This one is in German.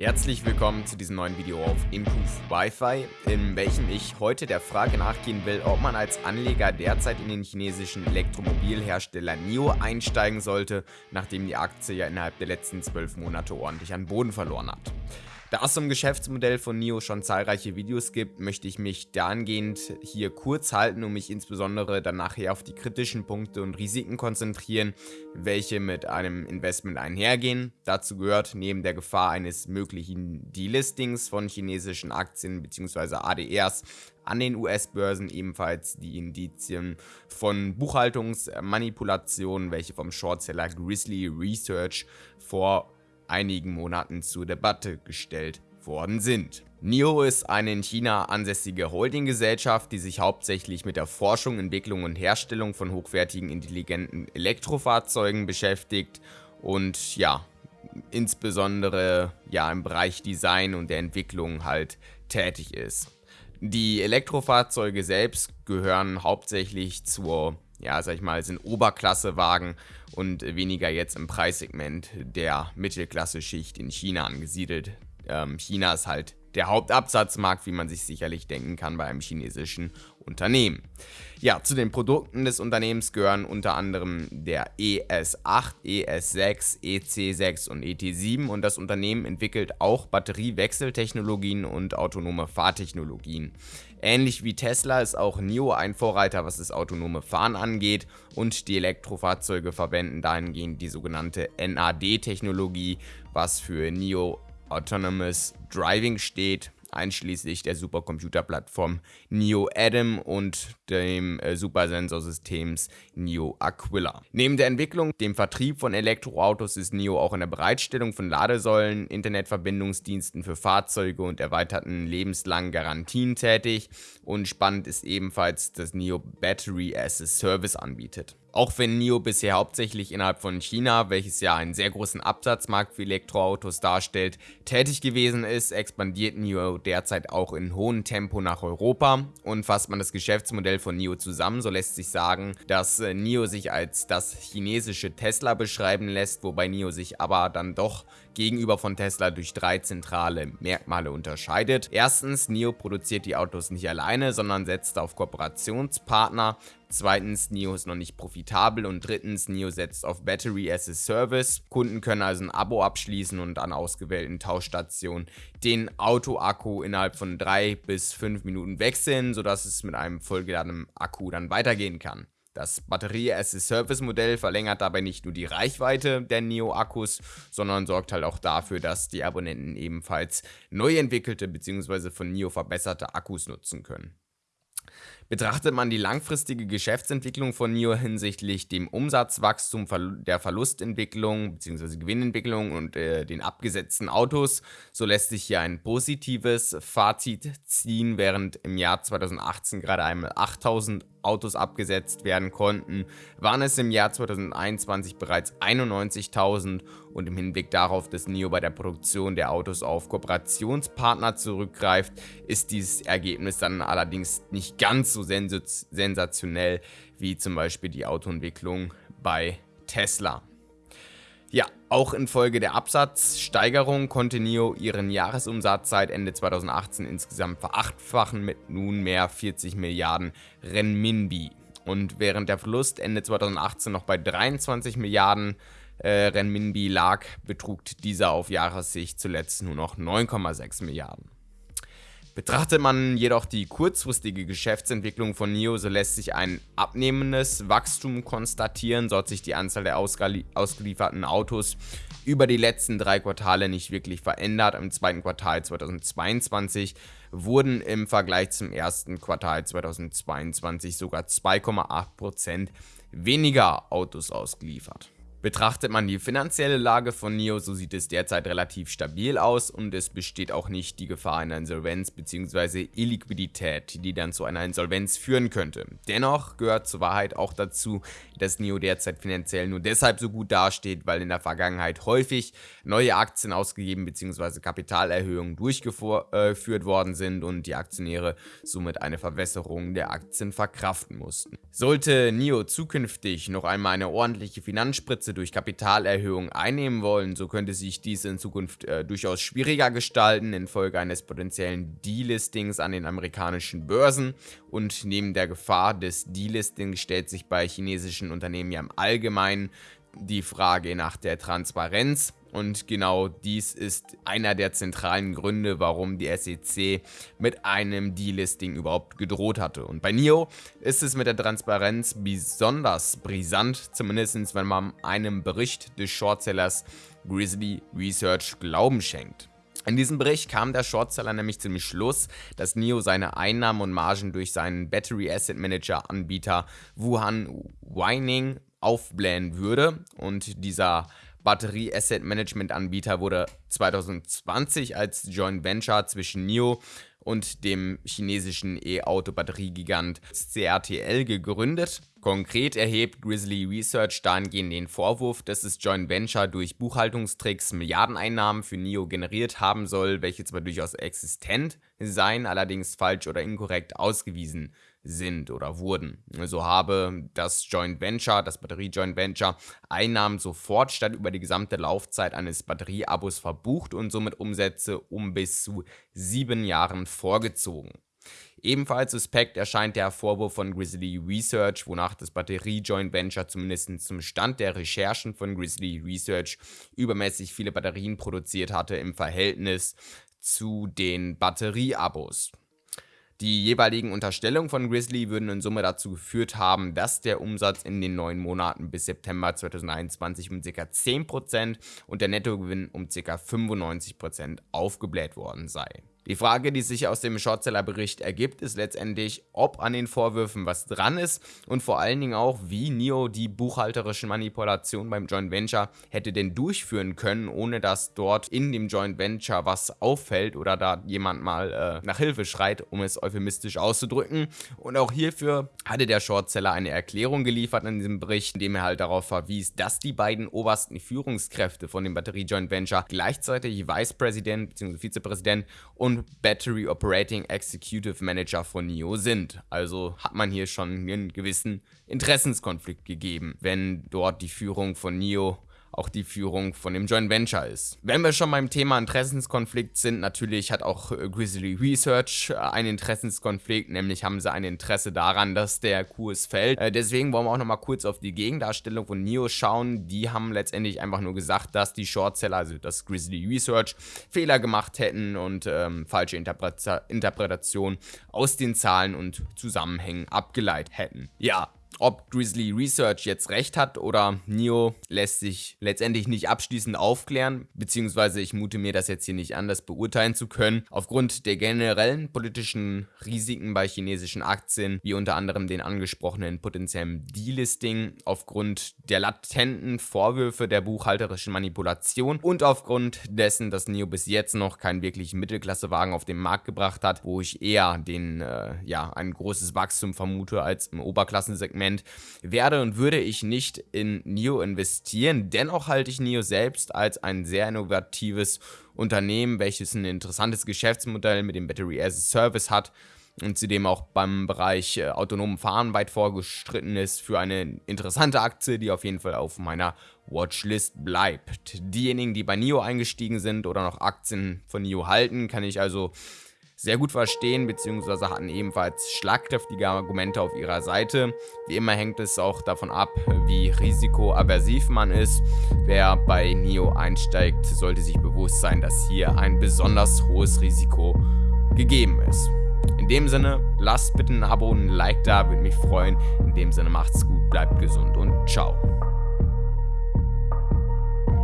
Herzlich willkommen zu diesem neuen Video auf Improve Wi-Fi, in welchem ich heute der Frage nachgehen will, ob man als Anleger derzeit in den chinesischen Elektromobilhersteller NIO einsteigen sollte, nachdem die Aktie ja innerhalb der letzten 12 Monate ordentlich an Boden verloren hat. Da es zum Geschäftsmodell von NIO schon zahlreiche Videos gibt, möchte ich mich dahingehend hier kurz halten und mich insbesondere dann nachher auf die kritischen Punkte und Risiken konzentrieren, welche mit einem Investment einhergehen. Dazu gehört neben der Gefahr eines möglichen Delistings von chinesischen Aktien bzw. ADRs an den US-Börsen ebenfalls die Indizien von Buchhaltungsmanipulationen, welche vom Shortseller Grizzly Research vor einigen Monaten zur Debatte gestellt worden sind. NIO ist eine in China ansässige Holdinggesellschaft, die sich hauptsächlich mit der Forschung, Entwicklung und Herstellung von hochwertigen intelligenten Elektrofahrzeugen beschäftigt und ja, insbesondere ja im Bereich Design und der Entwicklung halt tätig ist. Die Elektrofahrzeuge selbst gehören hauptsächlich zur ja, sag ich mal, sind Oberklassewagen und weniger jetzt im Preissegment der Mittelklasse-Schicht in China angesiedelt. Ähm, China ist halt der Hauptabsatzmarkt, wie man sich sicherlich denken kann bei einem chinesischen Unternehmen. Ja, zu den Produkten des Unternehmens gehören unter anderem der ES8, ES6, EC6 und ET7 und das Unternehmen entwickelt auch Batteriewechseltechnologien und autonome Fahrtechnologien. Ähnlich wie Tesla ist auch NIO ein Vorreiter, was das autonome Fahren angeht und die Elektrofahrzeuge verwenden dahingehend die sogenannte NAD-Technologie, was für NIO Autonomous Driving steht einschließlich der Supercomputerplattform Neo Adam und dem äh, Supersensorsystems Neo Aquila. Neben der Entwicklung, dem Vertrieb von Elektroautos ist Neo auch in der Bereitstellung von Ladesäulen, Internetverbindungsdiensten für Fahrzeuge und erweiterten lebenslangen Garantien tätig und spannend ist ebenfalls, dass Neo Battery as a Service anbietet. Auch wenn NIO bisher hauptsächlich innerhalb von China, welches ja einen sehr großen Absatzmarkt für Elektroautos darstellt, tätig gewesen ist, expandiert NIO derzeit auch in hohem Tempo nach Europa und fasst man das Geschäftsmodell von NIO zusammen, so lässt sich sagen, dass äh, NIO sich als das chinesische Tesla beschreiben lässt, wobei NIO sich aber dann doch gegenüber von Tesla durch drei zentrale Merkmale unterscheidet. Erstens, NIO produziert die Autos nicht alleine, sondern setzt auf Kooperationspartner, Zweitens, NIO ist noch nicht profitabel und drittens, NIO setzt auf Battery as a Service. Kunden können also ein Abo abschließen und an ausgewählten Tauschstationen den Autoakku innerhalb von drei bis fünf Minuten wechseln, sodass es mit einem vollgeladenen Akku dann weitergehen kann. Das Batterie-as-a-Service-Modell verlängert dabei nicht nur die Reichweite der Neo-Akkus, sondern sorgt halt auch dafür, dass die Abonnenten ebenfalls neu entwickelte bzw. von Neo verbesserte Akkus nutzen können. Betrachtet man die langfristige Geschäftsentwicklung von NIO hinsichtlich dem Umsatzwachstum, der Verlustentwicklung bzw. Gewinnentwicklung und äh, den abgesetzten Autos, so lässt sich hier ein positives Fazit ziehen, während im Jahr 2018 gerade einmal 8000 Autos abgesetzt werden konnten, waren es im Jahr 2021 bereits 91.000 und im Hinblick darauf, dass NIO bei der Produktion der Autos auf Kooperationspartner zurückgreift, ist dieses Ergebnis dann allerdings nicht ganz so sensationell wie zum Beispiel die Autoentwicklung bei Tesla. Ja, auch infolge der Absatzsteigerung konnte NIO ihren Jahresumsatz seit Ende 2018 insgesamt verachtfachen mit nunmehr 40 Milliarden Renminbi. Und während der Verlust Ende 2018 noch bei 23 Milliarden äh, Renminbi lag, betrug dieser auf Jahressicht zuletzt nur noch 9,6 Milliarden. Betrachtet man jedoch die kurzfristige Geschäftsentwicklung von NIO, so lässt sich ein abnehmendes Wachstum konstatieren, so hat sich die Anzahl der ausgelieferten Autos über die letzten drei Quartale nicht wirklich verändert. Im zweiten Quartal 2022 wurden im Vergleich zum ersten Quartal 2022 sogar 2,8% weniger Autos ausgeliefert. Betrachtet man die finanzielle Lage von NIO, so sieht es derzeit relativ stabil aus und es besteht auch nicht die Gefahr einer Insolvenz bzw. Illiquidität, die dann zu einer Insolvenz führen könnte. Dennoch gehört zur Wahrheit auch dazu, dass NIO derzeit finanziell nur deshalb so gut dasteht, weil in der Vergangenheit häufig neue Aktien ausgegeben bzw. Kapitalerhöhungen durchgeführt äh, worden sind und die Aktionäre somit eine Verwässerung der Aktien verkraften mussten. Sollte NIO zukünftig noch einmal eine ordentliche Finanzspritze Umsätze durch Kapitalerhöhung einnehmen wollen, so könnte sich dies in Zukunft äh, durchaus schwieriger gestalten infolge eines potenziellen Delistings an den amerikanischen Börsen und neben der Gefahr des Delistings stellt sich bei chinesischen Unternehmen ja im Allgemeinen die Frage nach der Transparenz. Und genau dies ist einer der zentralen Gründe, warum die SEC mit einem Delisting überhaupt gedroht hatte. Und bei NIO ist es mit der Transparenz besonders brisant, zumindest wenn man einem Bericht des Shortsellers Grizzly Research Glauben schenkt. In diesem Bericht kam der Shortseller nämlich zum Schluss, dass NIO seine Einnahmen und Margen durch seinen Battery Asset Manager Anbieter Wuhan Wining aufblähen würde und dieser Batterie Asset Management Anbieter wurde 2020 als Joint Venture zwischen NIO und dem chinesischen E-Auto-Batteriegigant CRTL gegründet. Konkret erhebt Grizzly Research dahingehend den Vorwurf, dass das Joint Venture durch Buchhaltungstricks Milliardeneinnahmen für NIO generiert haben soll, welche zwar durchaus existent seien, allerdings falsch oder inkorrekt ausgewiesen sind oder wurden. So habe das Joint Venture, das Batterie-Joint Venture, Einnahmen sofort statt über die gesamte Laufzeit eines Batterieabos verbucht und somit Umsätze um bis zu sieben Jahren vorgezogen. Ebenfalls suspekt erscheint der Vorwurf von Grizzly Research, wonach das Batterie-Joint Venture zumindest zum Stand der Recherchen von Grizzly Research übermäßig viele Batterien produziert hatte im Verhältnis zu den Batterieabos. Die jeweiligen Unterstellungen von Grizzly würden in Summe dazu geführt haben, dass der Umsatz in den neun Monaten bis September 2021 um ca. 10% und der Nettogewinn um ca. 95% aufgebläht worden sei. Die Frage, die sich aus dem Shortseller-Bericht ergibt, ist letztendlich, ob an den Vorwürfen was dran ist und vor allen Dingen auch, wie NIO die buchhalterische Manipulation beim Joint Venture hätte denn durchführen können, ohne dass dort in dem Joint Venture was auffällt oder da jemand mal äh, nach Hilfe schreit, um es euphemistisch auszudrücken. Und auch hierfür hatte der Shortseller eine Erklärung geliefert in diesem Bericht, in dem er halt darauf verwies, dass die beiden obersten Führungskräfte von dem Batterie Joint Venture gleichzeitig Vice President bzw. Vizepräsident und Battery Operating Executive Manager von NIO sind. Also hat man hier schon einen gewissen Interessenskonflikt gegeben, wenn dort die Führung von NIO auch die Führung von dem Joint Venture ist. Wenn wir schon beim Thema Interessenskonflikt sind, natürlich hat auch äh, Grizzly Research äh, einen Interessenskonflikt, nämlich haben sie ein Interesse daran, dass der Kurs fällt. Äh, deswegen wollen wir auch nochmal kurz auf die Gegendarstellung von NIO schauen. Die haben letztendlich einfach nur gesagt, dass die Shortseller, also das Grizzly Research, Fehler gemacht hätten und ähm, falsche Interpreta Interpretation aus den Zahlen und Zusammenhängen abgeleitet hätten. Ja, ob Grizzly Research jetzt recht hat oder Neo lässt sich letztendlich nicht abschließend aufklären, beziehungsweise ich mute mir das jetzt hier nicht an, das beurteilen zu können. Aufgrund der generellen politischen Risiken bei chinesischen Aktien, wie unter anderem den angesprochenen potenziellen Delisting, aufgrund der latenten Vorwürfe der buchhalterischen Manipulation und aufgrund dessen, dass Neo bis jetzt noch keinen wirklichen Mittelklassewagen auf den Markt gebracht hat, wo ich eher den, äh, ja, ein großes Wachstum vermute als im Oberklassensegment Moment werde und würde ich nicht in NIO investieren. Dennoch halte ich NIO selbst als ein sehr innovatives Unternehmen, welches ein interessantes Geschäftsmodell mit dem Battery as a Service hat und zudem auch beim Bereich äh, autonomen Fahren weit vorgestritten ist für eine interessante Aktie, die auf jeden Fall auf meiner Watchlist bleibt. Diejenigen, die bei NIO eingestiegen sind oder noch Aktien von NIO halten, kann ich also sehr gut verstehen, beziehungsweise hatten ebenfalls schlagkräftige Argumente auf ihrer Seite. Wie immer hängt es auch davon ab, wie risikoaversiv man ist. Wer bei NIO einsteigt, sollte sich bewusst sein, dass hier ein besonders hohes Risiko gegeben ist. In dem Sinne, lasst bitte ein Abo und ein Like da, würde mich freuen. In dem Sinne macht's gut, bleibt gesund und ciao.